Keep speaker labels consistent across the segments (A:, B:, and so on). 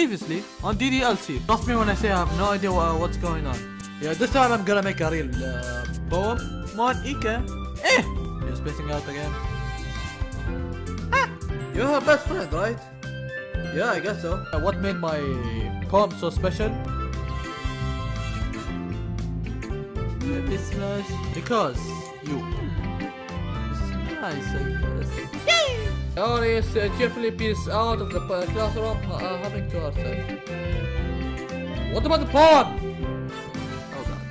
A: previously on DDLC. Trust me when I say I have no idea what, what's going on. Yeah, this time I'm gonna make a real uh, poem. Come on, Ika. Eh! You're spacing out again. Ah! You're her best friend, right? Yeah, I guess so. Uh, what made my poem so special? Because you. It's nice, I guess. Audience uh, cheerfully peace out of the classroom, uh, having to herself. What about the poem? Oh god.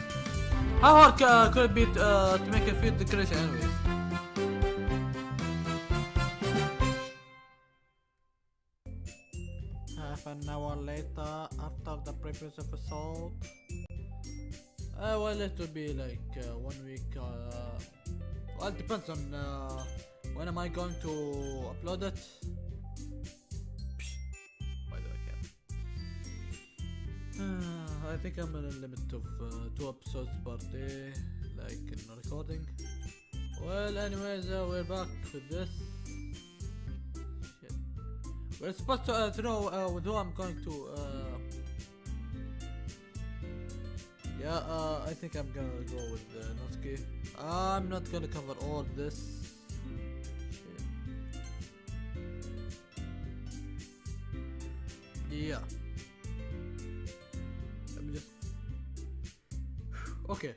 A: How hard uh, could it be uh, to make a field decoration anyways? Half an hour later, after the previous episode. Uh, well, it will be like uh, one week. Uh, well, it depends on uh, when am I going to upload it. Psh, Why do I care? Uh, I think I'm in a limit of uh, two episodes per day, like in recording. Well, anyways, uh, we're back with this. We're supposed to, uh, to know uh, with who I'm going to. Uh, yeah, uh, I think I'm gonna go with uh, Natsuki. I'm not gonna cover all this. Yeah. Let me just. Okay.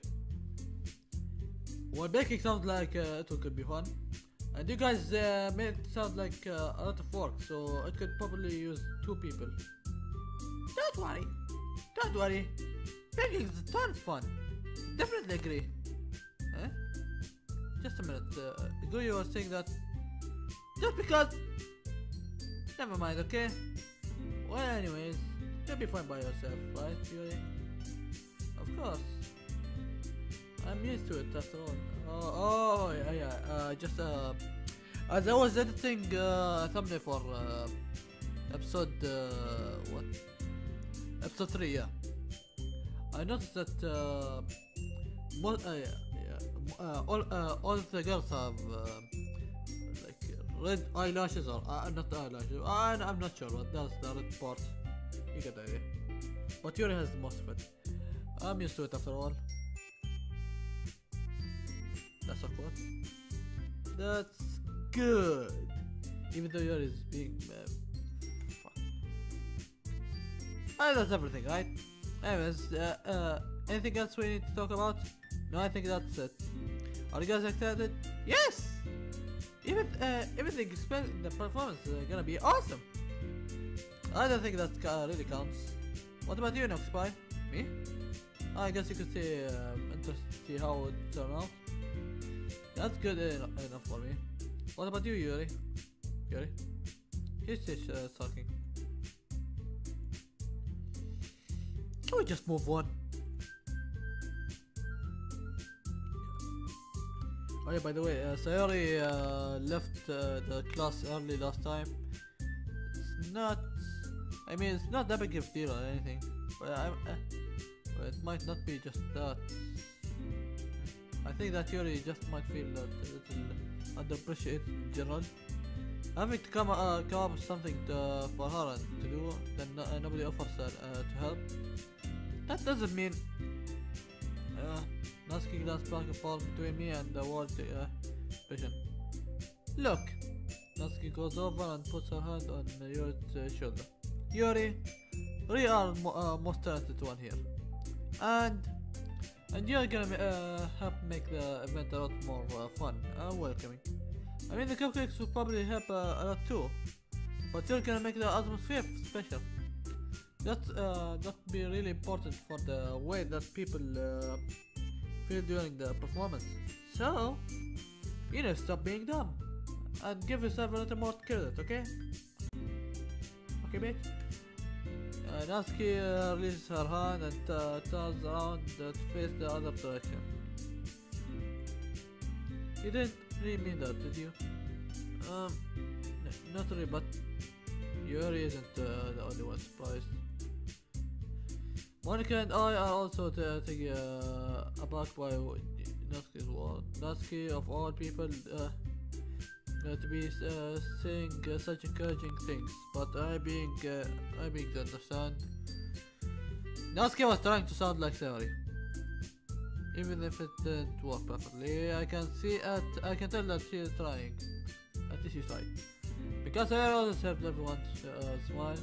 A: Well, baking sounds like uh, it could be fun. And you guys uh, made it sound like uh, a lot of work, so it could probably use two people. Don't worry. Don't worry. Baking is a ton of fun. Definitely agree. Huh? Just a minute. Uh, Go, you were saying that just because. Never mind, okay? Well, anyways, you'll be fine by yourself, right, Yuri? Of course. I'm used to it after all. Oh, oh yeah, yeah. Uh, just uh, as I was editing uh, thumbnail for uh, episode uh, what? Episode three, yeah. I noticed that uh, most, uh, yeah, yeah, uh, all uh, all the girls have uh, red eyelashes or uh, not eyelashes. I, I'm not sure, but that's the red part. You get the idea. But Yuri has the most of it. I'm used to it after all. That's awkward. That's good. Even though Yuri is being. Uh. Ah, that's everything, right? Anyways, uh, uh, anything else we need to talk about? No, I think that's it. Are you guys excited? Yes! Even uh, everything the performance is gonna be awesome. I don't think that uh, really counts. What about you, Noxpy? Me? I guess you could see um, see how it turned out. That's good en- enough for me. What about you, Yuri? Yuri? He's just uh, talking. Can we just move on? Oh yeah, by the way, uh, Sayori uh, left uh, the class early last time. It's not... I mean, it's not that big of a deal or anything. But I, uh, but it might not be just that. I think that Yuri just might feel a little underappreciated in general. Having to come, uh, come up with something to, for her to do, then no, uh, nobody offers her uh, to help. That doesn't mean uh, Dance back and forth between me and the world uh, vision. Look, Natsuki goes over and puts her hand on Yuri's uh, shoulder. Yuri, we are mo uh, most talented one here, and and you're gonna uh, help make the event a lot more uh, fun and welcoming. I mean, the cupcakes will probably help uh, a lot too, but you're gonna make the atmosphere special. That uh, that be really important for the way that people during the performance. So, you know, stop being dumb and give yourself a little more credit, okay? Okay, mate. Uh, Natsuki uh, releases her hand and uh, turns around to face the other direction. You didn't really mean that, did you? Um, not really, but Yuri isn't uh, the only one surprised. Monika and I are also t- taken uh, aback by Natsuki's word. Natsuki, of all people, uh, uh, to be uh, saying uh, such encouraging things, but I being uh, I being to understand. Natsuki was trying to sound like Sayori. Even if it didn't work perfectly, I can see it. I can tell that she is trying. At least she's trying. Because I always help everyone smile.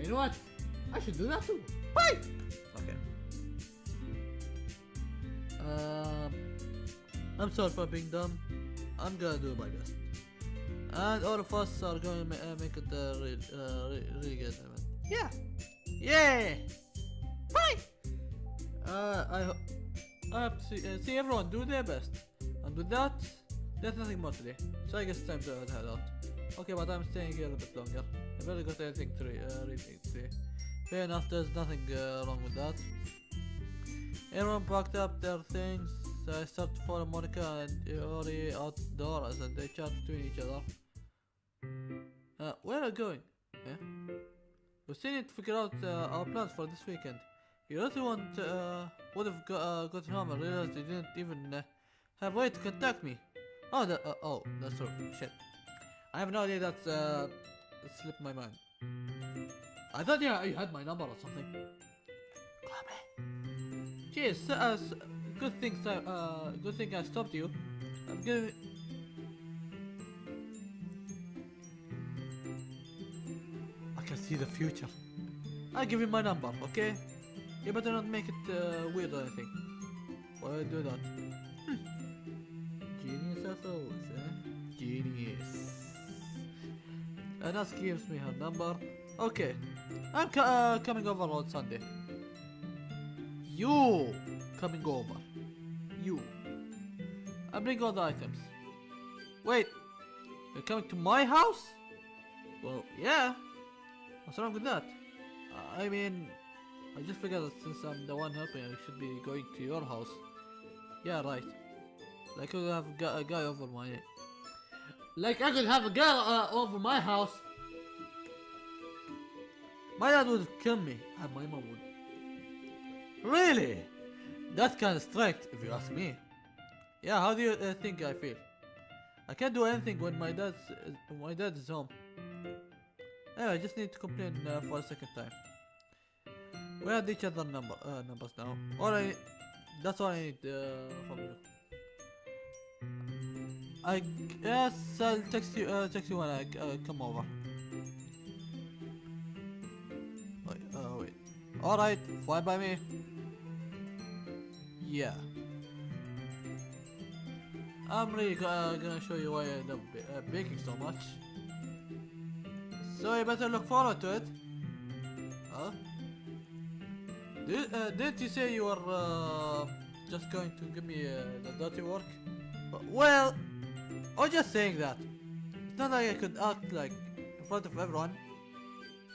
A: You know what? I should do that too. Bye! Okay. Um, I'm sorry for being dumb. I'm gonna do my best. And all of us are going to ma uh, make it uh, real, uh, re really good. Yeah! Yeah! Bye! Uh, I hope. I hope see, uh, see everyone do their best. And with that, there's nothing more today. So I guess it's time to head out. Okay, but I'm staying here a bit longer. I better got anything to re uh, read today. Fair enough, there's nothing uh, wrong with that. Everyone packed up their things. I stopped for Monika and Ori outdoors and they chat between each other. Uh, where are you going? Yeah? We still need to figure out uh, our plans for this weekend. Really want uh, would have got, uh, got home and realized you didn't even uh, have way to contact me. Oh, that, uh, oh, that's true. Shit. I have no idea that uh, slipped my mind. I thought yeah, you had my number or something. Me. Jeez, uh, s- good thing, so, uh, good thing I stopped you. I'm gonna. I can see the future. I'll give you my number, okay? You better not make it uh, weird or anything. Why I do that? Hmm. Genius as always, eh? Genius. And that gives me her number. Okay. I'm uh, coming over on Sunday. You coming over. You. I bring all the items. Wait. You're coming to my house? Well, yeah. What's wrong with that? I mean, I just figured that since I'm the one helping, I should be going to your house. Yeah, right. Like I could have a guy, a guy over my... Like I could have a guy uh, over my house. My dad would kill me, and my mom would. Really? That's kind of strict, if you ask me. Yeah, how do you uh, think I feel? I can't do anything when my dad's uh, my dad is home. Anyway, I just need to complain uh, for a second time. We had each other number uh, numbers now. All I that's all I need uh, from you. I guess I'll text you uh, text you when I uh, come over. Wait. All right, fly by me. Yeah. I'm really uh, gonna show you why I ba- uh, baking so much. So you better look forward to it. Huh? Did, uh, didn't you say you were uh, just going to give me uh, the dirty work? Well, I was just saying that. It's not like I could act like in front of everyone.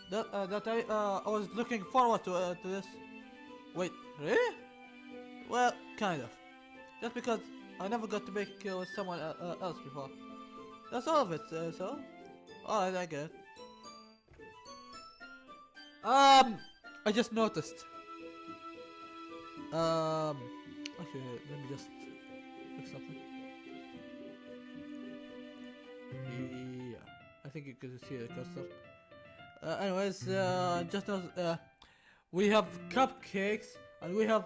A: That uh, that I uh, I was looking forward to uh, to this. Wait, really? Well, kind of. Just because I never got to make with someone uh, uh, else before. That's all of it. Uh, so, alright, I get it. Um, I just noticed. Um, actually, let me just fix something. Yeah, I think you can see the cursor. Uh, anyways, uh, just uh, we have cupcakes and we have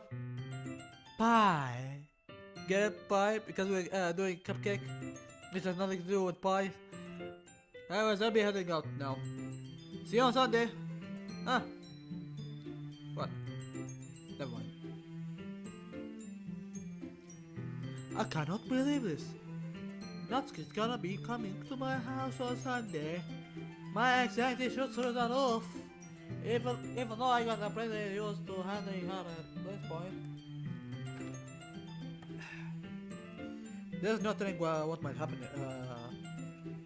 A: pie. Get it, pie? Because we're uh, doing cupcake. This has nothing to do with pie. Anyways, I'll be heading out now. See you on Sunday. Ah. What? Never mind. I cannot believe this. Natsuki's gonna be coming to my house on Sunday. My anxiety should through the roof. Even, even though I got completely used to handling her at this point. There's nothing uh, what might happen, uh,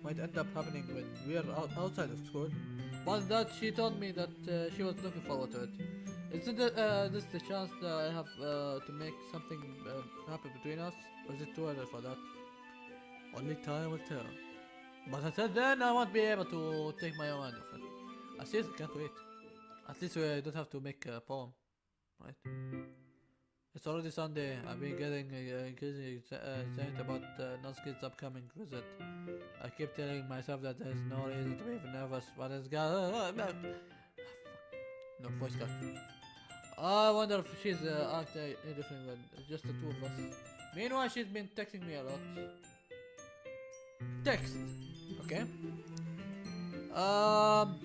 A: might end up happening when we are out, outside of school. But that she told me that uh, she was looking forward to it. Isn't it, uh, this the chance that I have uh, to make something uh, happen between us? Or is it too early for that? Only time will tell. But until then, I won't be able to take my own off it. I seriously can't wait. At least we don't have to make a poem, right? It's already Sunday. I've been getting uh, increasingly uh, excited about uh, Natsuki's upcoming visit. I keep telling myself that there's no reason to be nervous, but it's got. no voice cut. I wonder if she's uh, acting different than just the two of us. Meanwhile, she's been texting me a lot. Text. Okay. Um.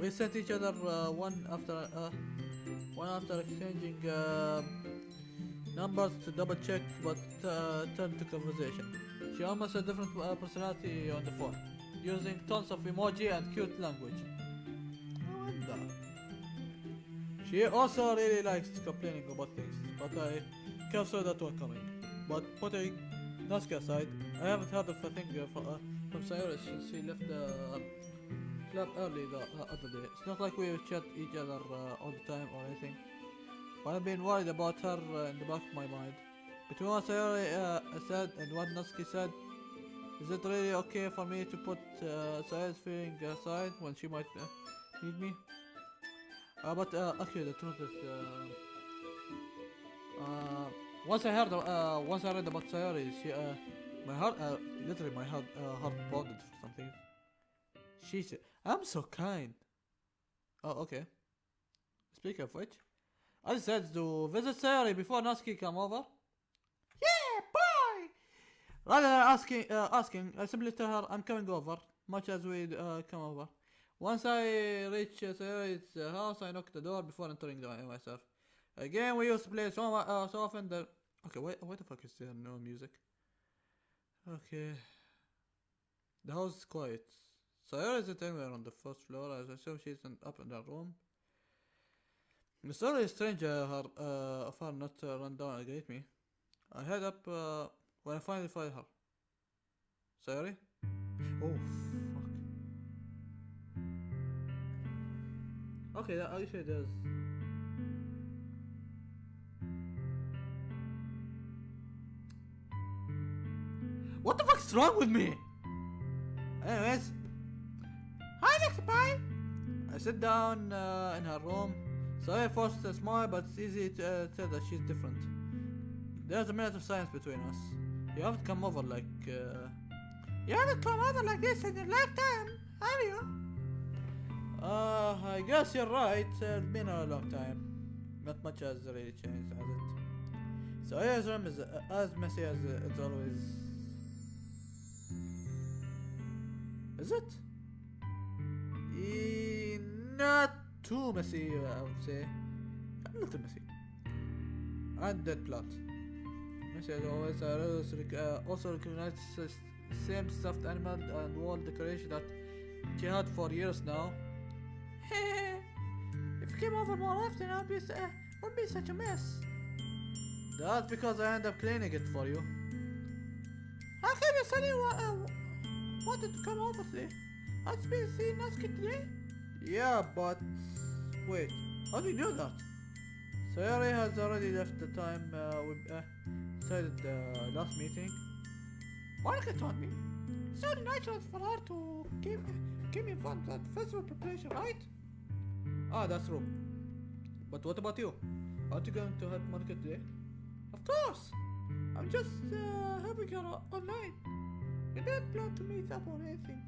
A: We sent each other uh, one after uh, one after exchanging uh, numbers to double check but uh, turned to conversation. She almost a different uh, personality on the phone, using tons of emoji and cute language. She also really likes complaining about things, but I can't saw that one coming. But putting Aside, I haven't heard of a thing uh, from, Sayori since she left the uh, club early the uh, other day. It's not like we chat each other uh, all the time or anything. But I've been worried about her uh, in the back of my mind. Between what Sayori uh, said and what Natsuki said, is it really okay for me to put uh, Sayori's feeling aside when she might uh, need me? Uh, but uh, actually, the truth is, uh, once I heard, uh, once I read about Sayori, she, uh, my heart, uh, literally my heart, uh, heart pounded for something. She said, "I'm so kind." Oh, okay. Speaking of which, I said to visit Sayori before Natsuki come over. Yeah, bye. Rather than asking, uh, asking, I simply tell her I'm coming over, much as we uh, come over. Once I reach uh, Sayori's house, I knock the door before entering the, myself. Again, we used to play so, uh, so often that. Okay, wait, what the fuck is there? No music. Okay. The house is quiet. Sayori isn't anywhere on the first floor. As I assume she's in, up in her room. The story is strange uh, her, uh, of her not uh, run down and greet me. I head up uh, when I finally find her. Sayori? Oh, fuck. Okay, that actually does. What the fuck's wrong with me? Anyways, hi Lexipie! I sit down uh, in her room. Sorry forced a smile, but it's easy to uh, tell that she's different. There's a minute of silence between us. You haven't come over like. Uh, you haven't come over like this in your lifetime, have you? Uh, I guess you're right. It's been a long time. Not much has really changed, has it? So room is uh, as messy as uh, it's always. Is it? Eh, not too messy, I would say. A little messy. And dead plot. Messy as always. I also, rec- uh, also recognize the same stuffed animal and wall decoration that she had for years now. if you came over more often, I'd be, uh, wouldn't be such a mess. That's because I end up cleaning it for you. How come you wa- uh, wanted to come today? I've been seeing Natsuki today? Yeah, but... Wait, how do you know that? Sayori has already left the time uh, we uh, decided the last meeting. Monika told me. It's only natural for her to keep, keep me informed of festival preparation, right? Ah, that's true. But what about you? Aren't you going to help Monika today? Of course! I'm just uh, helping her online. We don't plan to meet up or anything.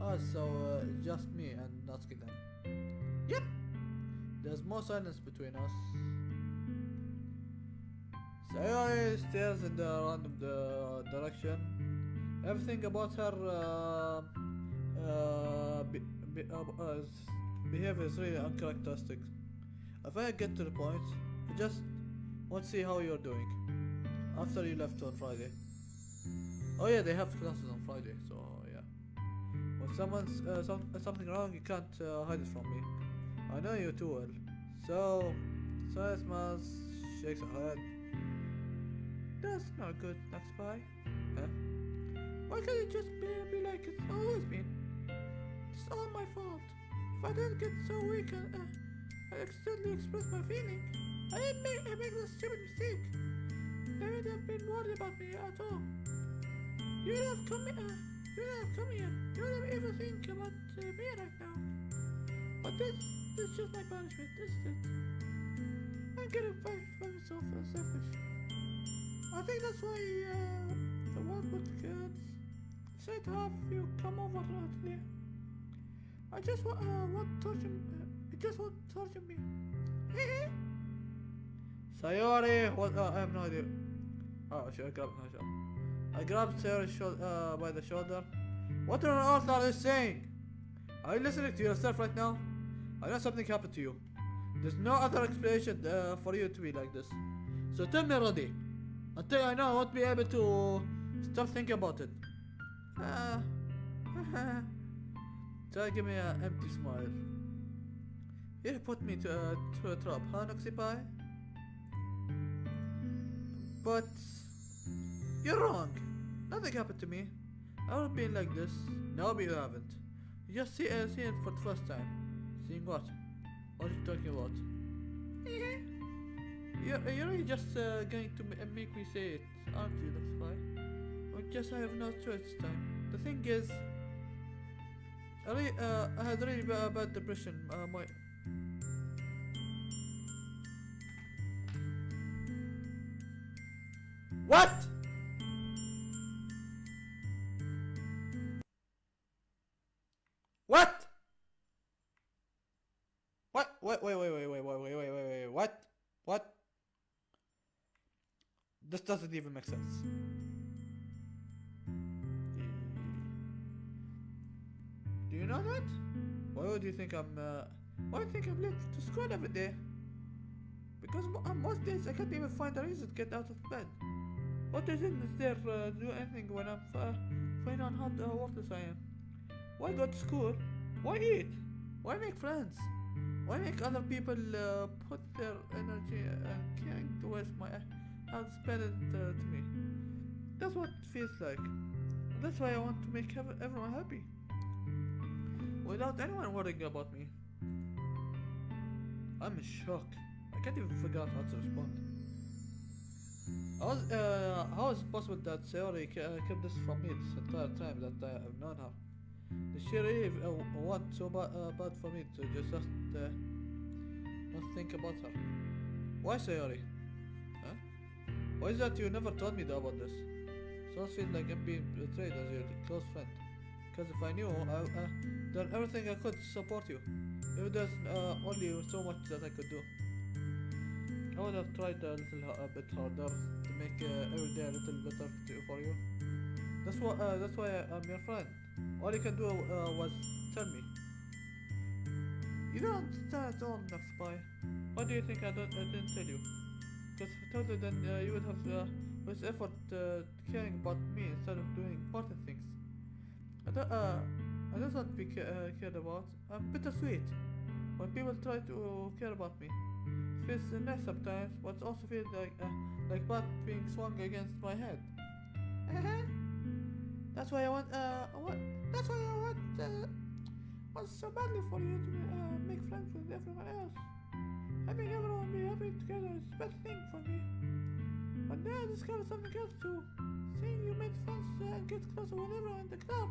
A: Ah, so uh, just me and Natsuki then. Yep! There's more silence between us. Sayori stares in the random the direction. Everything about her uh, uh, be, be, uh, uh, behavior is really uncharacteristic. If I get to the point, I just want to see how you're doing after you left on Friday. Oh yeah, they have classes on Friday, so yeah. When someone's uh, some, uh, something wrong, you can't uh, hide it from me. I know you too well. So, smiles, shakes her head. That's not good, next spy. Huh? Why can't it just be, be like it's always been? It's all my fault. If I didn't get so weak and uh, I accidentally expressed my feeling, I didn't make, I this stupid mistake. They wouldn't have been worried about me at all. You have come, uh, you have come here. You would have even think about uh, me right now. But this, this is just my punishment, This isn't it? I'm getting very, very so selfish. I think that's why uh, the one with kids said to have you come over today. I just want, uh, want torture, uh, it just want to torture me. Sayori, what? Uh, I have no idea. Oh, should I grab? No, sure. I grabbed her uh, by the shoulder. What on earth are you saying? Are you listening to yourself right now? I know something happened to you. There's no other explanation uh, for you to be like this. So tell me, Roddy. Until I know, I won't be able to stop thinking about it. Uh, Try give me an empty smile. You put me to, uh, to a trap, huh, Noxy Pie? But you're wrong. Nothing happened to me. I haven't been like this. No, but you haven't. You just see, uh, see it for the first time. Seeing what? What are you talking about? you're, you're really just uh, going to make me say it, aren't you, Noxy Pie? I guess I have no choice this time. The thing is, I, really, uh, I had really bad, bad depression. Uh, my? What? Wait, wait, wait, wait, wait, wait, wait, wait, wait, wait, what? What? This doesn't even make sense. Do you know that? Why would you think I'm, uh, why do you think I'm late to school every day? Because on most days I can't even find a reason to get out of bed. What reason there uh, do anything when I'm uh, fine on how uh, worthless I am? Why go to school? Why eat? Why make friends? Why make other people uh, put their energy and caring to waste my spend it uh, to me? That's what it feels like. That's why I want to make ev- everyone happy. Without anyone worrying about me. I'm in shock. I can't even figure out how to respond. How is, uh, how is it possible that Sayori uh, kept this from me this entire time that I have known her? Did she really uh, so ba- uh, bad for me to just uh, not think about her? Why Sayori? Huh? Why is that you never told me about this? Sounds feels like I'm being betrayed as your close friend. Because if I knew, I would uh, done everything I could to support you. If there's uh, only so much that I could do. I would have tried a little a bit harder to make uh, every day a little better for you. That's why uh, that's why I'm your friend. All you can do uh, was tell me. You don't understand at all, Nux Spy. Why do you think I don't I didn't tell you? Because if I told you, then uh, you would have uh, with effort uh, caring about me instead of doing important things. I don't uh I don't want to be ca- uh, cared about. I'm bittersweet. When people try to care about me, it feels nice sometimes, but it also feels like uh, like bat being swung against my head. That's why I want uh that's why I want uh want so badly for you to uh, make friends with everyone else. Having everyone be happy together is the best thing for me. But now I discovered something else too. Seeing you make friends uh, and get closer with everyone in the club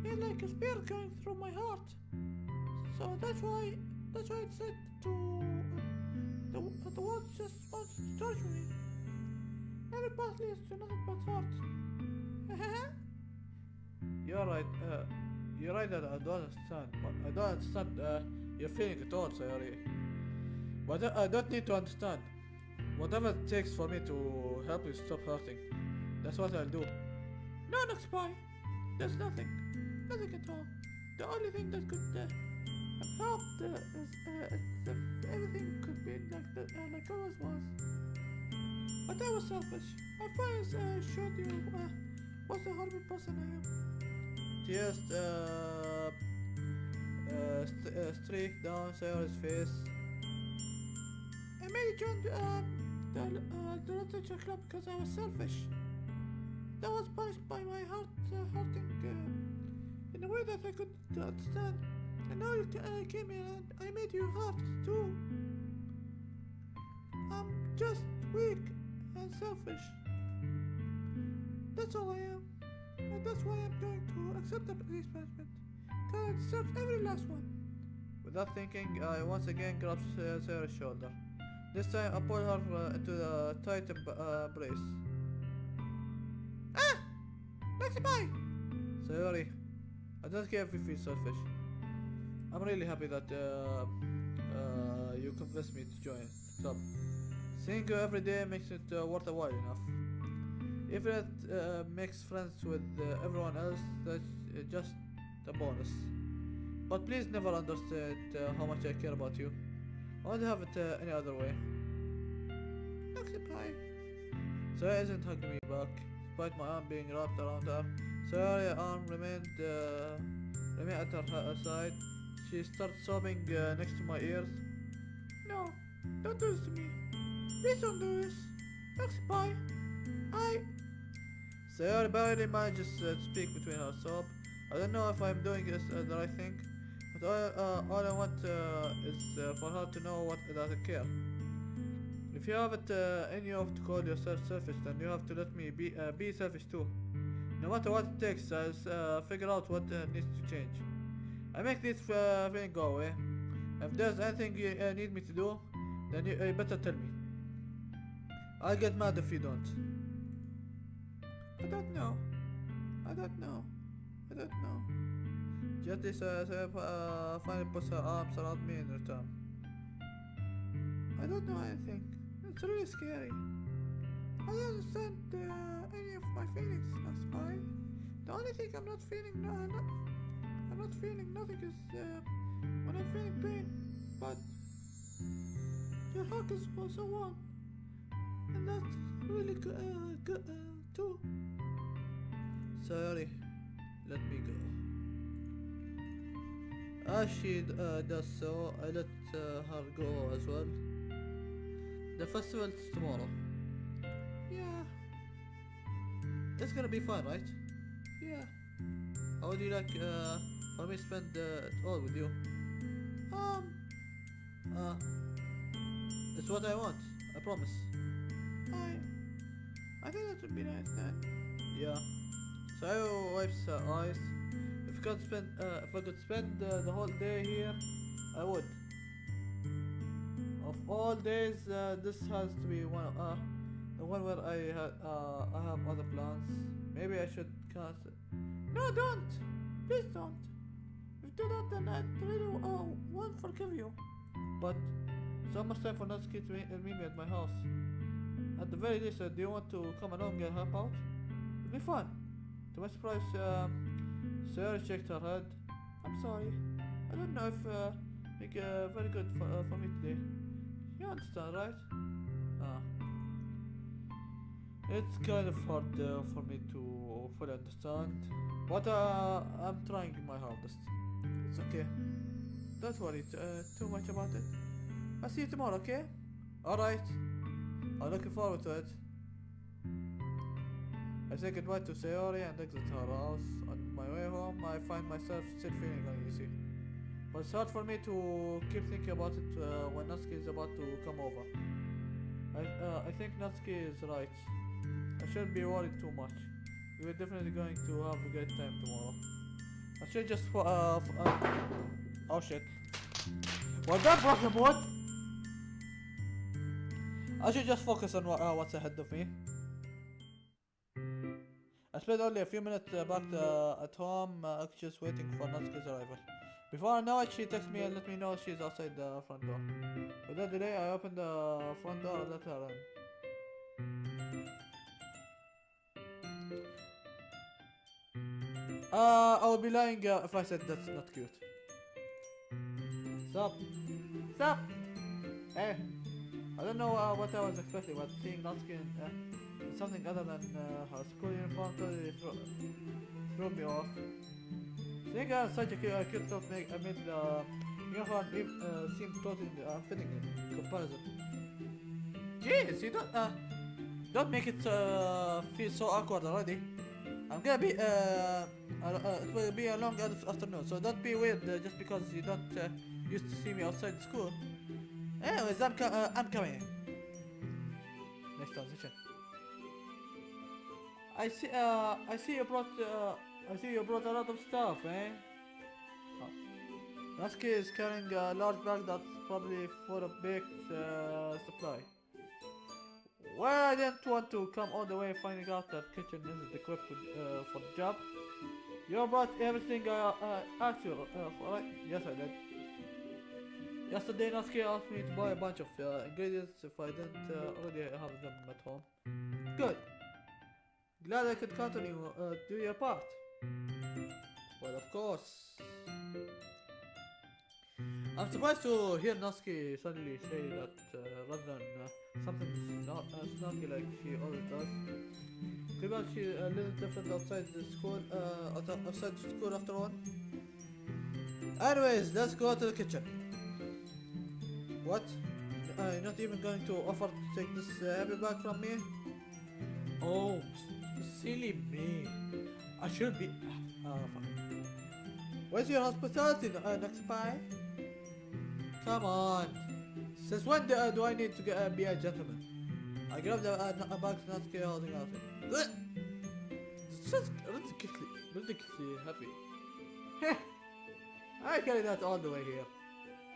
A: feel like a spear going through my heart. So that's why that's why I said to uh, the the world just wants to touch me. Every path leads to nothing but heart. you're right. Uh, you're right that I don't understand. But I don't understand uh, your feeling at all, Sayori. But I- don't need to understand. Whatever it takes for me to help you stop hurting, that's what I'll do. No, no, spy. There's nothing. Nothing at all. The only thing that could uh, uh, is, uh, everything could be like the, uh, like always was. But I was selfish. I first uh, showed you uh, what a horrible person I am. Tears uh, uh, st- uh, streak down Sayori's face. I made you join uh, the, uh, the literature club because I was selfish. That was punished by my heart uh, hurting uh, in a way that I could understand. And now you uh, came here and I made you hurt too. I'm just weak and selfish. That's all I am. And that's why I'm going to accept the police punishment. Cause I deserve every last one. Without thinking, I once again grabbed uh, Sarah's shoulder. This time I pull her uh, into the tight uh, brace. Ah! Let's bye! Sorry. I don't care if you feel selfish. I'm really happy that uh, uh, you convinced me to join the club. Seeing you every day makes it uh, worth a while enough. If it uh, makes friends with uh, everyone else, that's uh, just a bonus. But please never understand uh, how much I care about you. I won't have it uh, any other way. Occupy. Sarah isn't hugging me back, despite my arm being wrapped around her. Sarah's arm remained, uh, remained at her side. She started sobbing next to my ears. No, don't do this to me. Please don't do this. Occupy. I. Sarah barely manages uh, to speak between sob. I don't know if I'm doing this uh, the right thing, but all, uh, all I want uh, is uh, for her to know what that I care. If you have it uh, in you to call yourself selfish, then you have to let me be uh, be selfish too. No matter what it takes, I'll uh, figure out what uh, needs to change. I make this uh, feeling go away. If there's anything you uh, need me to do, then you, you better tell me. I'll get mad if you don't. I don't know. I don't know. I don't know. Jetty says, uh, finally puts her arms around me in return. I don't know anything. It's really scary. I don't understand uh, any of my feelings, Spy. The only thing I'm not feeling, no, I'm not feeling nothing is uh, when I'm feeling pain. But your hug is also warm, and that's really good, uh, good uh, too. Sorry, let me go. As she uh, does so, I let uh, her go as well. The festival's tomorrow. Yeah. It's gonna be fun, right? Yeah. How would you like uh, for me to spend uh, all with you? Um. Uh. It's what I want. I promise. I. I think that would be nice then. Yeah. So I wipes her eyes. If I could spend, uh, if I could spend uh, the whole day here, I would. Of all days, uh, this has to be one. Uh, the one where I had, uh, I have other plans. Maybe I should cancel. No, don't. Please don't. If you do that, then I really uh, won't forgive you. But it's almost time for meet, uh, meet me at my house. At the very least, uh, do you want to come along and help out? It'll be fun. To my surprise, um, Sarah shook her head. I'm sorry. I don't know if uh, make uh, very good for, uh, for me today. You understand, right? Ah. It's kind of hard uh, for me to fully understand, but uh, I'm trying my hardest. It's okay. Don't worry uh, too much about it. I'll see you tomorrow, okay? Alright. I'm looking forward to it. I say goodbye to Sayori and exit her house. On my way home, I find myself still feeling uneasy. But it's hard for me to keep thinking about it uh, when Natsuki is about to come over. I, uh, I think Natsuki is right. I shouldn't be worried too much. We're definitely going to have a great time tomorrow. I should just uh, uh oh shit. Was that broken wood? I should just focus on uh, what's ahead of me. I spent only a few minutes uh, back uh, at home, uh, just waiting for Natsuki's arrival. Before I know it, she texts me and let me know she's outside the front door. Without delay, I opened the front door and let her in. Uh, I would be lying uh, if I said that's not cute. Sup? Sup? Hey, I don't know uh, what I was expecting, but seeing Natsuki in uh, something other than uh, her school uniform totally threw, threw me off. Seeing her such a cute, uh, cute top make, I made the uniform uh, seem totally unfitting in comparison. Jeez, you don't, uh, don't make it uh, feel so awkward already. I'm gonna be, uh, uh, uh, it will be a long afternoon, so don't be weird uh, just because you don't uh, used to see me outside school. Anyways, I'm, co- uh, I'm coming. Next transition. I see, uh, I see you brought, uh, I see you brought a lot of stuff, eh? Oh. Natsuki is carrying a large bag that's probably full of big, uh, supply. Well, I didn't want to come all the way finding out that kitchen isn't equipped with, uh, for the job. You brought everything I uh, asked you uh, for, right? Yes, I did. Yesterday, Natsuki asked me to buy a bunch of uh, ingredients if I didn't uh, already have them at home. Good. Glad I could count on you. Uh, do your part. Well, of course. I'm surprised to hear Natsuki suddenly say that uh, rather than uh, something snor uh, snarky like she always does. Could be she a little different outside the school, uh, outside the school after all. Anyways, let's go to the kitchen. What? Uh, you're not even going to offer to take this uh, heavy bag from me? Oh, silly me. I should be. Uh, fuck. Where's your hospitality, uh, next pie? Come on. Since when do, uh, do I need to get, uh, be a gentleman? I grabbed a, a, a bag not holding out. It's just ridiculously, ridiculously happy. Heh! I carried that all the way here.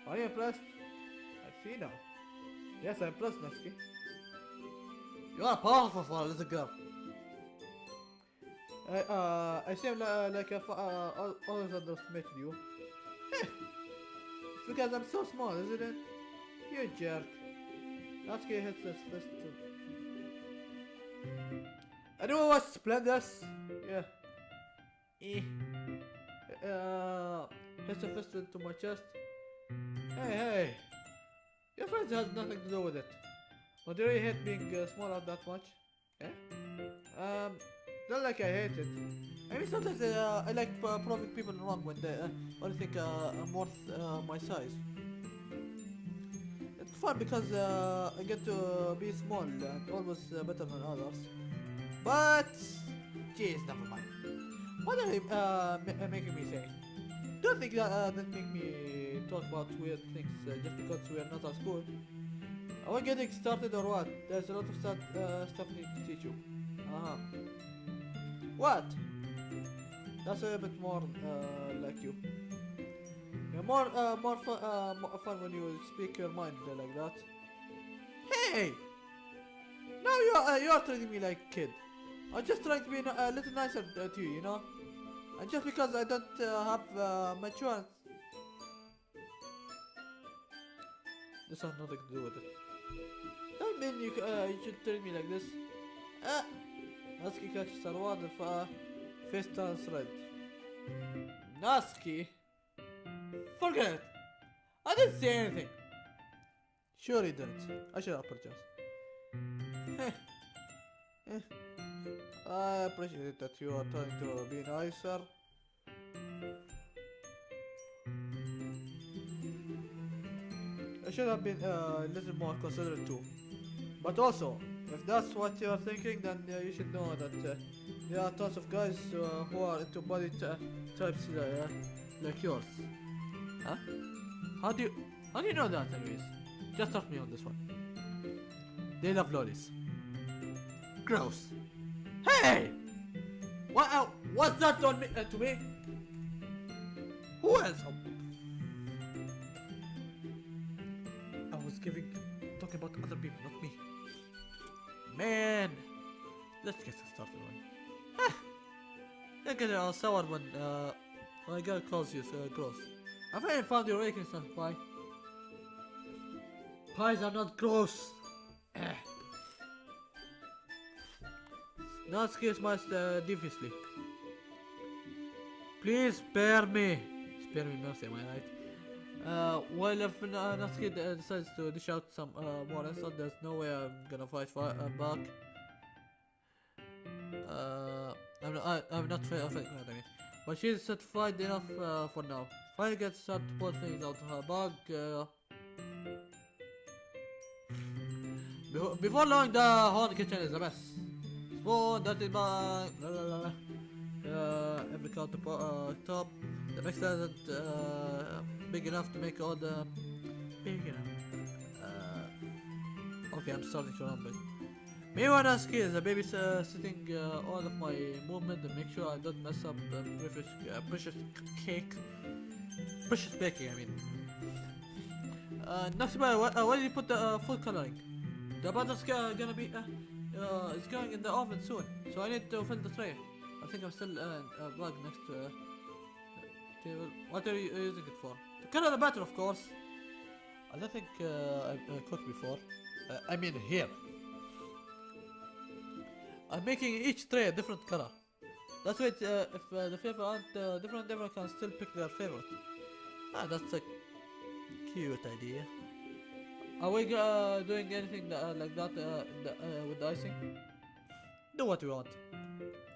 A: Are you impressed? See now. Yes, I'm impressed, Natsuki. You are powerful for a little girl. I, uh, I seem uh, like I've uh, al- always underestimated you. It's because I'm so small, isn't it? You jerk. Natsuki hits his fist too. Anyone watch Splendors? Yeah. Eh. Uh, hits a fist into my chest. Hey, hey. Friend has nothing to do with it. But do you hate being uh, that much? Yeah? Um, not like I hate it. I mean, sometimes uh, I like uh, proving people wrong when they uh, only think uh, I'm worth uh, my size. It's fun because uh, I get to be small and always uh, better than others. But, jeez, never mind. What are you uh, uh, making me say? Don't think that uh, that make me talk about weird things uh, just because we are not at school. Are we getting started or what? There's a lot of stuff, uh, stuff need to teach you. Uh-huh. What? That's a bit more uh, like you. You're more uh, more fun uh, more fun when you speak your mind uh, like that. Hey! Now you are uh, you are treating me like a kid. I'm just trying to be a little nicer uh, to you, you know. And just because I don't uh, have uh, maturity, this has nothing to do with it. Don't mean you uh, you should treat me like this. Ah! Natsuki catches Sarwad and fa face turns red. Natsuki? Forget it! I didn't say anything! Sure he didn't. I should apologize. Heh. Eh. I appreciate that you are trying to be nicer. Should have been uh, a little more considerate too. But also, if that's what you're thinking, then uh, you should know that uh, there are tons of guys uh, who are into body types uh, like yours. Huh? How do you how do you know that, anyways? Just trust me on this one. They love lollies. Gross. Hey! What? What's that on me? Uh, to me? Who else? Giving, talking about other people, not me. Man, let's get started one. Ah, you get all sour when uh, when a girl calls you uh, close. I finally found your weakness on pie. Pies are not gross. Eh. Not excuse much uh. Please spare me. Spare me mercy, am I right? Uh, well, if uh, Natsuki uh, decides to dish out some uh, more insult, there's no way I'm gonna fight for, uh, back. Uh, I'm not, I, I'm not fair, fair, I mean. But she's satisfied enough uh, for now. Finally gets start to pull things out of her bag. Uh, before, long, the whole kitchen is a mess. Spoon, dirty bag, la la la. Uh, every counter uh, top. The mix isn't uh, big enough to make all the big enough. Uh, okay, I'm starting to. Meanwhile, Natsuki is a baby uh, sitting uh, all of my movement to make sure I don't mess up the precious, uh, precious cake. precious baking, I mean. Uh, next by where, uh, where did you put the uh, food coloring? The butter's uh, gonna be, uh, uh, it's going in the oven soon, so I need to fill the tray. I think I'm still uh, uh, plug next to uh, table. What are you using it for? To color the batter, of course. I don't think uh, I've uh, cooked before. Uh, I mean here. I'm making each tray a different color. That's why uh, if uh, the flavor aren't different, everyone can still pick their favorite. Ah, that's a cute idea. Are we doing anything that, like that the, with the icing? Do what we want.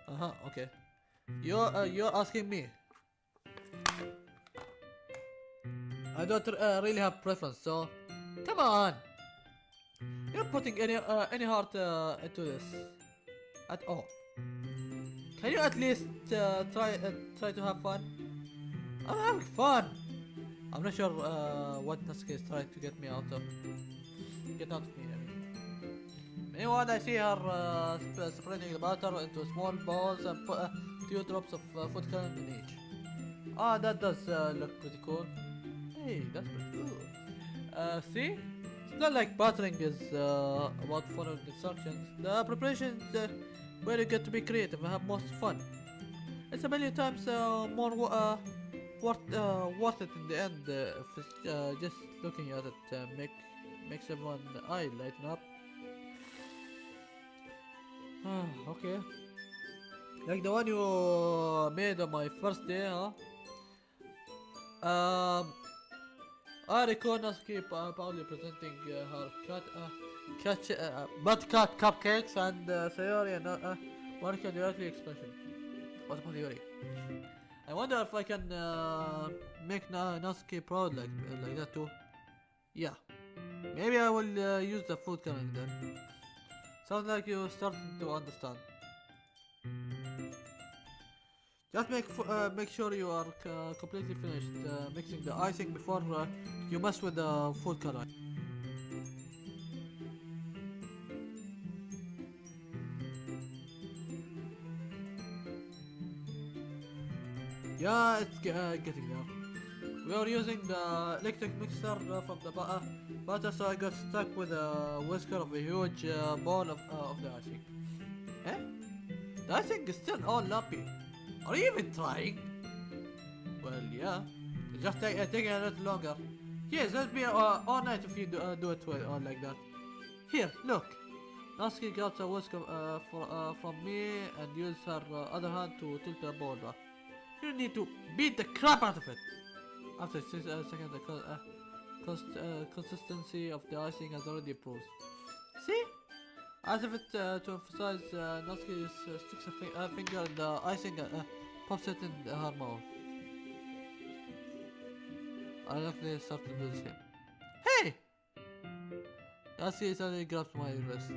A: Uh huh. Okay. You're uh, you're asking me. I don't uh, really have preference, so come on. You're putting any uh, any heart uh, into this at all. Can you at least uh, try uh, try to have fun? I'm having fun. I'm not sure uh, what Natsuki is trying to get me out of. Get out of me. Meanwhile, I see her uh, sp- spreading the butter into small balls and put uh, two drops of uh, food coloring in each. Ah, that does uh, look pretty cool. Hey, that's pretty cool. Uh, see? It's not like buttering is uh, about following instructions. The preparation is uh, where you get to be creative and have most fun. It's a million times uh, more uh, worth uh, worth it in the end uh, if it's, uh, just looking at it uh, make makes everyone eye lighten up. Ah, okay. Like the one you made on my first day, huh? Um, I recall Natsuki uh, proudly presenting uh, her cat, uh, cat, uh, cat cupcakes and uh, Sayori and uh, uh, Monika directly expression. What about Yuri? I wonder if I can uh, make Na- Natsuki proud like uh, like that too. Yeah, maybe I will uh, use the food coloring then. Sounds like you're starting to understand. Just make uh, make sure you are completely finished uh, mixing the icing before uh, you mess with the food coloring. Yeah, it's uh, getting there. We are using the electric mixer uh, from the bu- uh, butter, so I got stuck with a whisker of a huge uh, ball of, uh, of the icing. Eh? The icing is still all lumpy. Are you even trying? Well, yeah. Just ta- uh, taking a little longer. Yes, that'll be uh, all night if you do, uh, do it with, uh, like that. Here, look. Natsuki grabs a whisker uh, for, uh, from me and uses her uh, other hand to tilt the ball. You need to beat the crap out of it. After six uh, seconds, the uh, const uh, consistency of the icing has already improved. See? As if it uh, to emphasize, uh, Natsuki uh, sticks a fi- uh, finger in the icing and uh, pops it in her mouth. I luckily start to do the same. Hey! Natsuki suddenly grabs my wrist.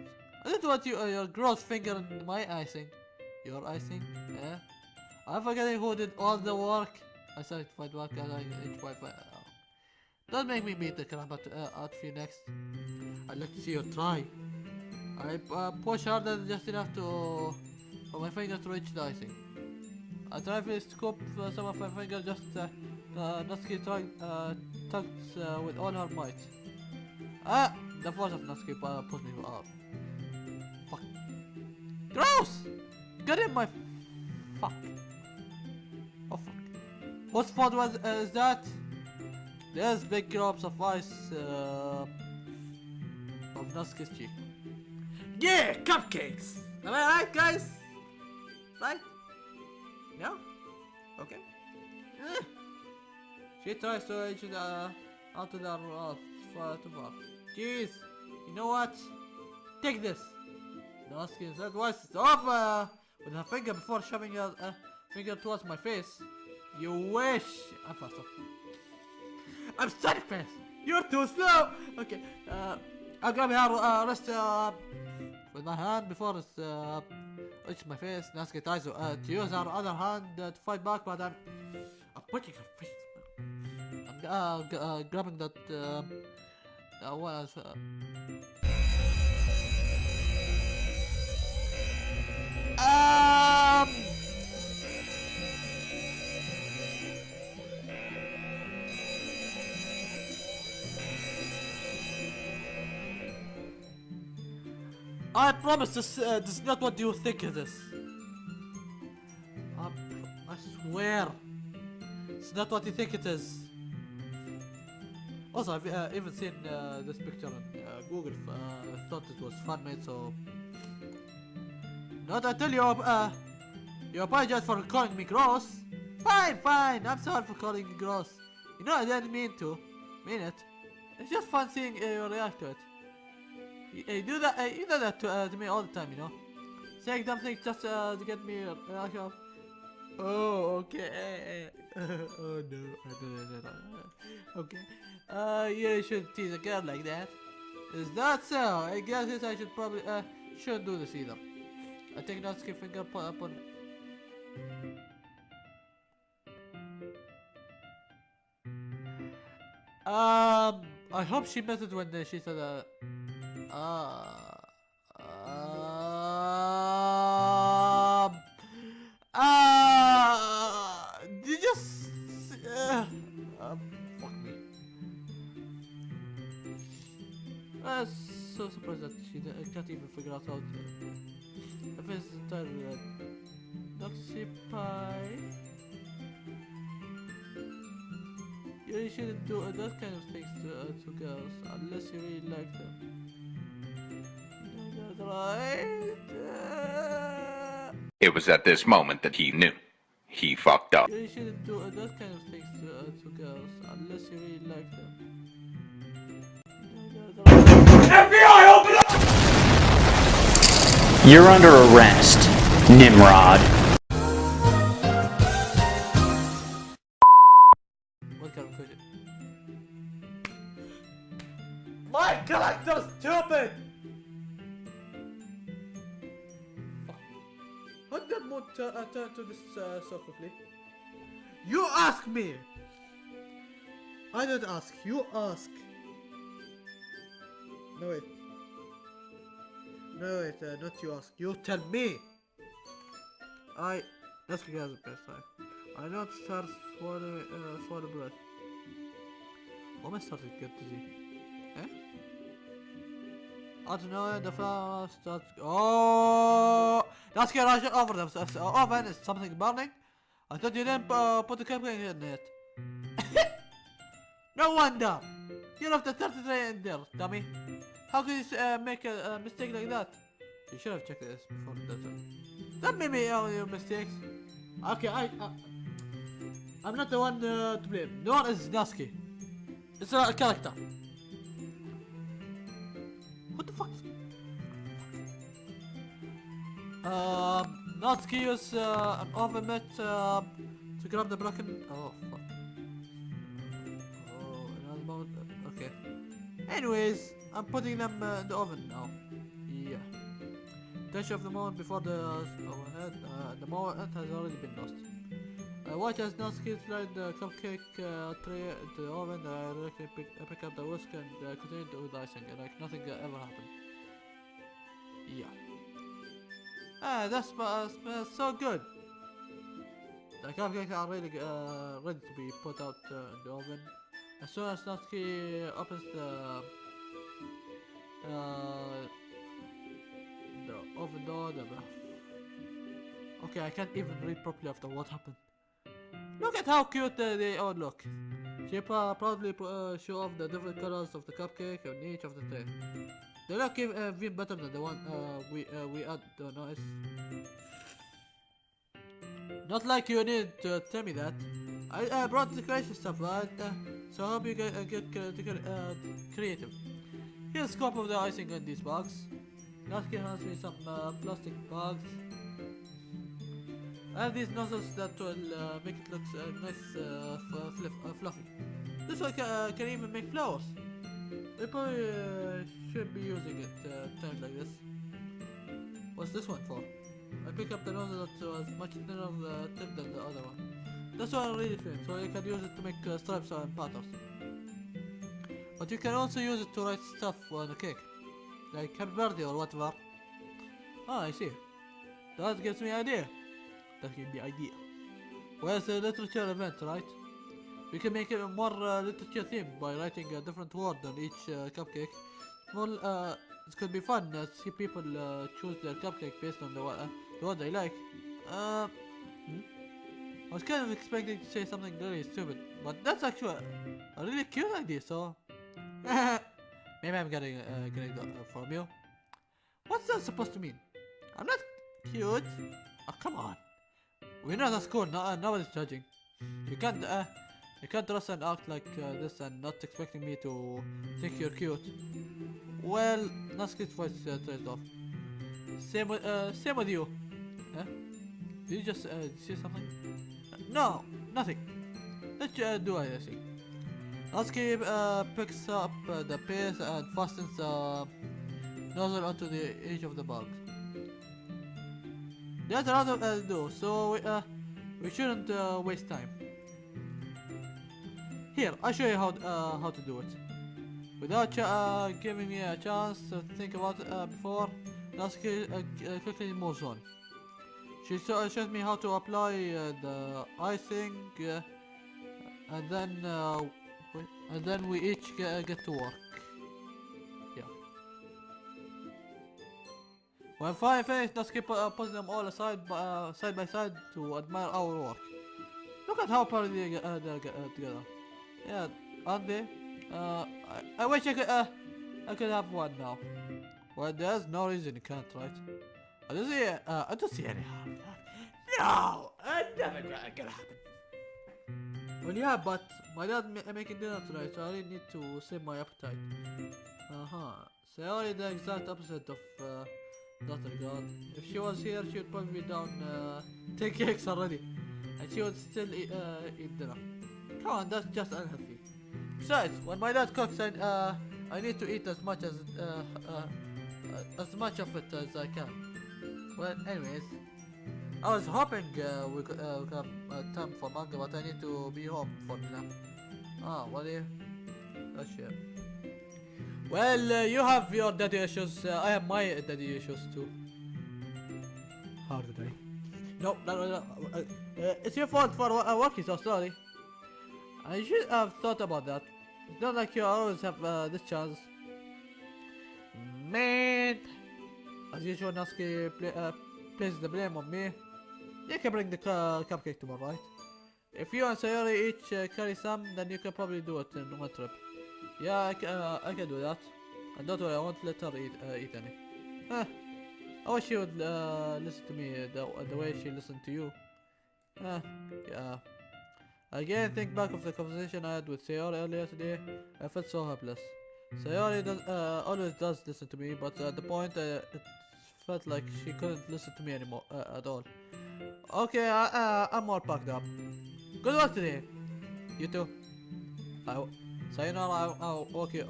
A: I don't want you, uh, your gross finger in my icing. Your icing? Eh? I'm forgetting who did all the work. I started to fight back and I fight. Uh, don't make me beat the crap out, uh, out of you next. I'd like to see you try. I uh, push harder just enough to for my finger to reach the icing. I try to scoop uh, some of my finger just uh, uh, Natsuki tug, uh, tugs uh, with all her might. Ah! The force of Natsuki uh, pushed me up. Fuck. Gross! Get in my fuck. Oh fuck. Whose fault was uh, that? There's big globs of ice uh, of Natsuki's cheek. Yeah, cupcakes. Am I right, guys? Right? No? Okay. Eh. She tries to reach the onto the rough far too far. Jeez. You know what? Take this. Natsuki said twice it's off uh, with her finger before shoving her uh, finger towards my face. You wish. I'm faster. I'm static fast. You're too slow. Okay. Uh, I'll grab her uh, wrist uh, with my hand before it's uh, reaches my face. Natsuki tries to, uh, to use her other hand uh, to fight back, but I'm, I'm punching her face. I'm uh, uh, grabbing that. Uh, uh, what else? Uh, um. I promise this, uh, this is not what you think it is. I, I swear. It's not what you think it is. Also, I've uh, even seen uh, this picture on uh, Google. Uh, thought it was fan made, so. Not until you uh, you apologize for calling me gross. Fine, fine. I'm sorry for calling you gross. You know I didn't mean to. Mean it. It's just fun seeing uh, you react to it. You, you do that. Uh, you do that to, uh, to me all the time. You know. Saying dumb things just uh, to get me of, Oh, okay. oh no. Okay. Uh, you shouldn't tease a girl like that. Is that so? I guess I should probably uh shouldn't do this either. I take not skip finger put up on. Um, I hope she meant it when uh, she said uh, uh, um, uh, did you just, uh, um, fuck me. I'm so surprised that she can't even figure out how to, if it's entirely uh, Noxy Pie. You shouldn't do uh, that kind of things to, uh, to girls unless you really like them. Is that right?
B: It was at this moment that he knew. He fucked up.
A: you shouldn't do uh, that kind of things to, uh, to girls unless you really like them. Is that right?
C: You're under arrest, Nimrod.
A: This uh, so quickly? You ask me! I don't ask, you ask. No wait. No wait, uh, not you ask, you tell me! I... Let's get the best time. I know it starts swallowing, uh, swallow breath. Why am I starting to get dizzy? Eh? I know, the flower starts... Oh! Get right over them. So, so, oven is something burning? I thought you didn't uh, put the cupcake in it. no wonder! You left the 33 in there, dummy. How could you uh, make a, a mistake like that? You should have checked this before the desert. Don't make me all your mistakes. Okay, I... Uh, I'm not the one uh, to blame. No one is Nasky. It's a character. What the fuck? Um, Natsuki uses uh, an oven uh, to grab the broken. Oh fuck. Oh, another moment. uh, Okay. Anyways, I'm putting them uh, in the oven now. Yeah. Touch of the moment before the uh, overhead. Uh, the moment has already been lost. Uh, watch as Natsuki slide the cupcake uh, tray into the oven. I directly pick, uh, pick up the whisk and uh, continue to with icing, like nothing uh, ever happened. Yeah. Ah, that smells, smells so good. The cupcakes are really uh, ready to be put out uh, in the oven. As soon as Natsuki opens the uh, the oven door, the okay, I can't even read properly after what happened. Look at how cute uh, they all look. She pro- proudly uh, show off the different colors of the cupcake on each of the tray. They look even, uh, even better than the one uh, we uh, we add the noise. Not like you need to tell me that. I uh, brought the creation stuff, right? Uh, so I hope you get, uh, get get, uh, creative. Here's a scope of the icing in these bags. Natsuki hands me some uh, plastic bags. I have these nozzles that will uh, make it look uh, nice, uh, fluff, uh, fluffy. This one uh, can even make flowers. We probably uh, should be using it uh, times like this. What's this one for? I pick up the nozzle that was much thinner of the tip than the other one. This one really thin, so you can use it to make uh, stripes and patterns. But you can also use it to write stuff on a cake. Like happy birthday or whatever. Ah, I see. That gives me an idea. That gives me idea. Where's the literature event, right? We can make it a more uh, literature theme by writing a different word on each uh, cupcake. Well, uh, This could be fun. to see people uh, choose their cupcake based on the uh, the what they like. Uh, hmm? I was kind of expecting to say something really stupid, but that's actually a, a really cute idea. So maybe I'm getting uh, getting that uh, from you. What's that supposed to mean? I'm not cute. Oh come on. We're not at school. No, uh, nobody's judging. You can't uh, you can't dress and act like uh, this and not expecting me to think you're cute. Well, Natsuki's voice uh, turns off. Same with uh, same with you. Huh? Did you just uh, see something? Uh, no, nothing. Let's uh, do anything. Natsuki uh, picks up uh, the pace and fastens the nozzle onto the edge of the box. There's a lot of uh, do, so uh, we shouldn't uh, waste time. Here, I'll show you how uh, how to do it. Without uh, giving me a chance to think about it uh, before, Natsuki uh, uh, quickly moves on. She shows me how to apply the icing, and then and then we each get, get to work. When finished, Natsuki pu- uh, puts them all aside uh, side by side to admire our work. Look at how proud they get, uh, they're uh, together. Yeah, aren't they? Uh, I, I wish I could, uh, I could have one now. Well, there's no reason you can't, right? I don't see, uh, I don't see any harm in that. No! I never gonna, gonna happen. Well, yeah, but my dad ma- making dinner tonight, so I really need to save my appetite. Uh-huh. Sayori the exact opposite of, uh, Daughter God. If she was here, she would probably me down, uh, 10 cakes already. And she would still eat, uh, eat dinner. Come on, that's just unhealthy. Besides, when my dad cooks, I, uh, I need to eat as much as, uh, uh, as much of it as I can. Well, anyways, I was hoping uh, we could uh, we have uh, time for manga, but I need to be home for dinner. Ah, what do you? Oh shit. Well, uh, you have your daddy issues. Uh, I have my daddy issues too. How did I? No, no, no, no. Uh, uh, it's your fault for uh, working so slowly. I should have thought about that. It's not like you always have uh, this chance. Man! As usual, Natsuki pla places the blame on me. You can bring the cu- cupcake tomorrow, right? If you and Sayori each carry some, then you can probably do it in one trip. Yeah, I uh, I can do that. And don't worry, I won't let her eat, uh, eat any. Huh. I wish she would uh, listen to me uh, the, the way she listened to you. Huh. Yeah. Again, think back of the conversation I had with Sayori earlier today. I felt so helpless. Sayori does, uh, always does listen to me, but at the point uh, it felt like she couldn't listen to me anymore uh, at all. Okay, I, uh, I'm more packed up. Good work today. You too. I, w- sayonara, I'll, I'll walk you.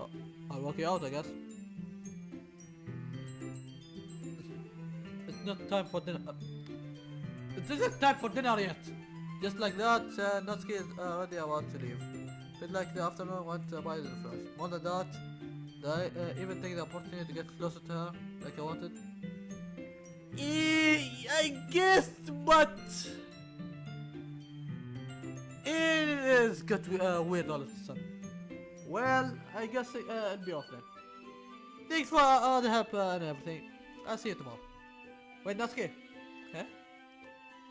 A: I'll walk you out, I guess. It's not time for dinner. It isn't time for dinner yet. Just like that, uh, Natsuki is already about to leave. Felt like the afternoon went by in a flash. More than that, I uh, even take the opportunity to get closer to her like I wanted? Eh, I guess, but it is got uh, weird all of a sudden. Well, I guess uh, it'll be off then. Thanks for all the help uh, and everything. I'll see you tomorrow. Wait, Natsuki. Huh?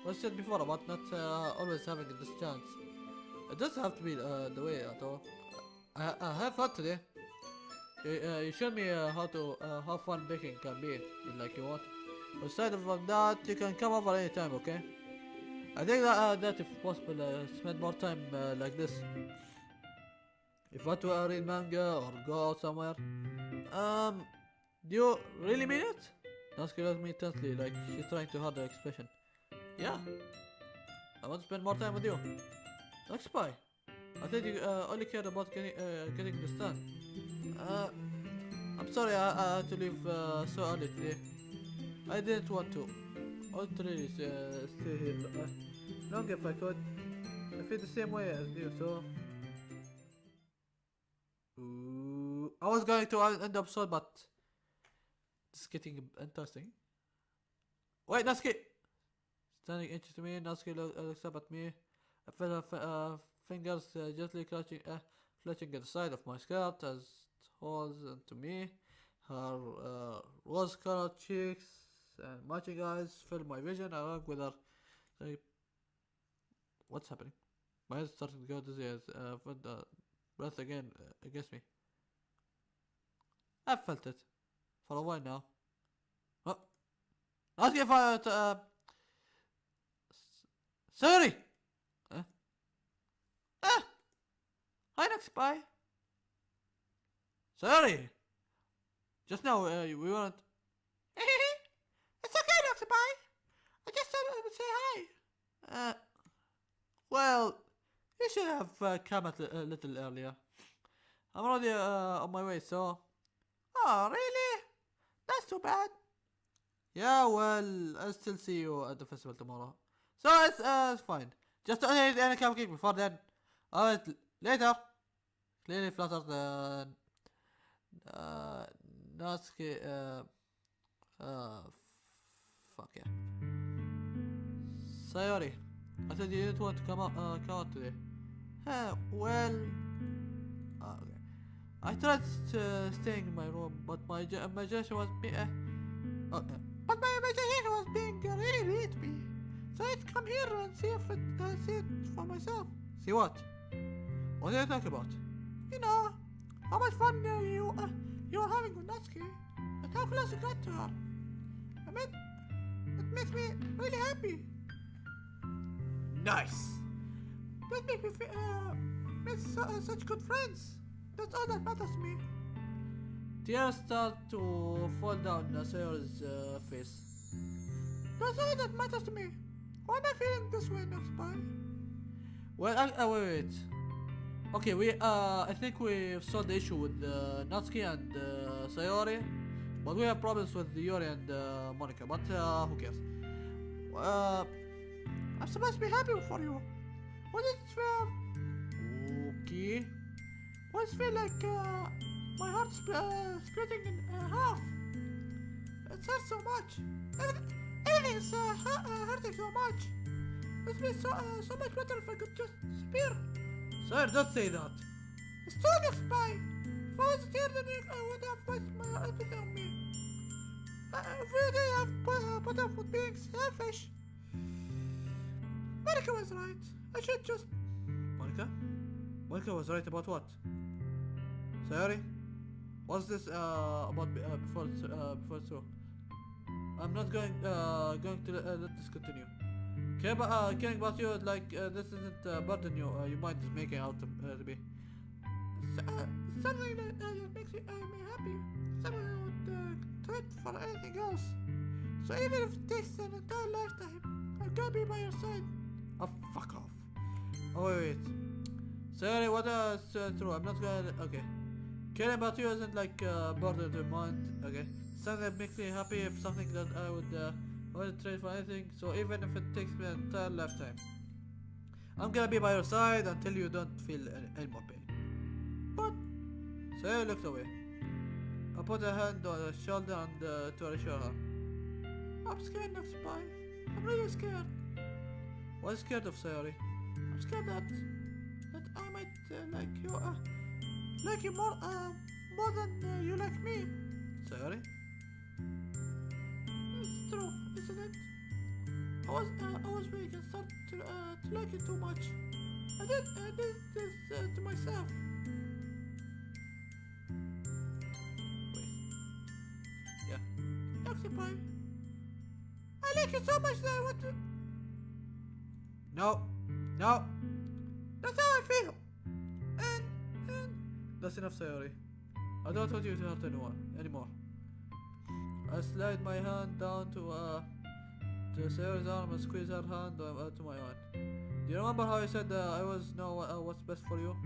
A: What said before about not uh, always having this chance. It doesn't have to be uh, the way at all. I, I have fun today. You, uh, you showed me uh, how to uh, how fun baking can be, like you want. Aside from that, you can come over anytime, okay? I think that, uh, that if possible, uh, spend more time uh, like this. If I to read manga or go out somewhere. Um, do you really mean it? Natsuki looked me intensely, like she's trying to hide her expression. Yeah. I want to spend more time with you. Like spy. I think you uh, only cared about getting, uh, getting this done. Uh, I'm sorry I, I had to leave uh, so early today. I didn't want to. I want to really uh, stay here long if I could. I feel the same way as you, so. I was going to end the episode, but it's getting interesting. Wait, Natsuki! Standing inches to me, Natsuki uh, looks up at me. I feel her uh, fingers uh, gently clutching, uh, clutching at the side of my skirt as it holds onto me. Her uh, rose-colored cheeks and matching eyes fill my vision along with her. Like, what's happening? My head's starting to go dizzy as uh, with the breath again uh, against me. I've felt it for a while now. Oh. Ask if I uh, sorry. Huh? Ah. Hi, next bye. Sorry. Just now uh, we weren't. it's okay, Dr. Bye. I just thought I would say hi. Uh, well, you should have uh, come a a little earlier. I'm already uh, on my way, so. Oh, really? That's too bad. Yeah, well, I'll still see you at the festival tomorrow. So it's, uh, it's fine. Just don't eat any cupcake before then. Alright, later. Clearly flattered uh, uh, Natsuki, uh, uh, fuck yeah. Sayori, I said you didn't want to come out, uh, come out today. Uh, well. I tried uh, staying in my room, but my imagination was be- uh, uh, but my imagination was being uh, really to me. So I'd come here and see if it, uh, see it for myself. See what? What are you talking about? You know, how much fun uh, you uh, you are having with Natsuki, and how close you got to her. I mean, it makes me really happy. Nice. That makes me feel, uh, make uh, such good friends. That's all that matters to me. Tears start to fall down Sayori's uh, face. That's all that matters to me. Why am I feeling this way, Noxby? Well, uh, wait, wait. Okay, we uh, I think we've solved the issue with uh, Natsuki and uh, Sayori, but we have problems with Yuri and uh, Monika. But uh, who cares? Uh, I'm supposed to be happy for you. What is it? Okay. Does feel like uh, my heart's uh, splitting in uh, half? It hurts so much. Everything, everything is uh, uh, hurting so much. It would be so, uh, so much better if I could just disappear. Sir, don't say that. It's too next by. If I was here, then you uh, would have wasted my everything on me. Every day I've put, uh, put up with being selfish. Monika was right. I should just. Monika? Monika was right about what? Sorry? What's this uh, about uh, before uh, before it's? I'm not going uh, going to uh, let this continue. Care about, uh, caring about you like uh, this isn't uh, burden you uh, your mind is making out to, uh, to be. S- uh, something that uh, makes me, uh, me happy. Something I would uh, trade for anything else. So even if it takes an entire lifetime, I'm gonna be by your side. Oh, fuck off. Oh, wait, wait. Sorry, what uh, true? I'm not gonna. Okay. Caring about you isn't like uh, burden to mind. Okay. Something that makes me happy if something that I would. Uh, wouldn't trade for anything. So even if it takes me an entire lifetime, I'm gonna be by your side until you don't feel any, any more pain. But Sarah looked away. I put a hand on her shoulder and uh, to reassure her. I'm scared, Next Spy. I'm really scared. What's scared of, Sayori? I'm scared that like you, uh, like you more, uh, more than uh, you like me. Sayori? It's true, isn't it? I was, uh, I was really gonna start to, uh, to like you too much. I did, I did this uh, to myself. Wait. Yeah. Occupy. I like you so much that I want to. No. No. That's how I feel. That's enough, Sayori. I don't want you to hurt anyone anymore. I slide my hand down to uh to Sayori's arm and squeeze her hand uh, to my own. Do you remember how I said uh, I was know uh, what's best for you?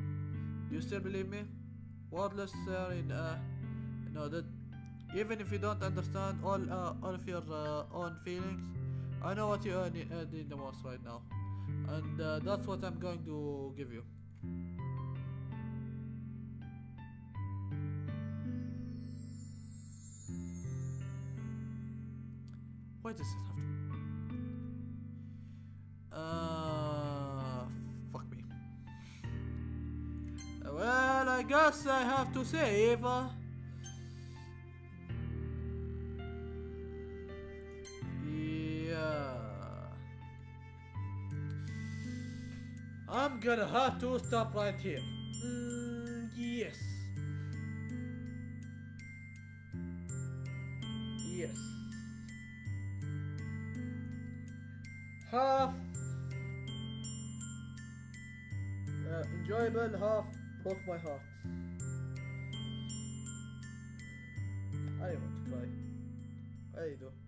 A: Do you still believe me? Wordless Sayori uh, nodded. Even if you don't understand all uh, all of your uh, own feelings, I know what you uh, need the most right now, and uh, that's what I'm going to give you. why does this have to... Uh, fuck me. Well, I guess I have to save. Yeah. I'm gonna have to stop right here. Mm, yes. Broke my heart. I don't want to cry. I do.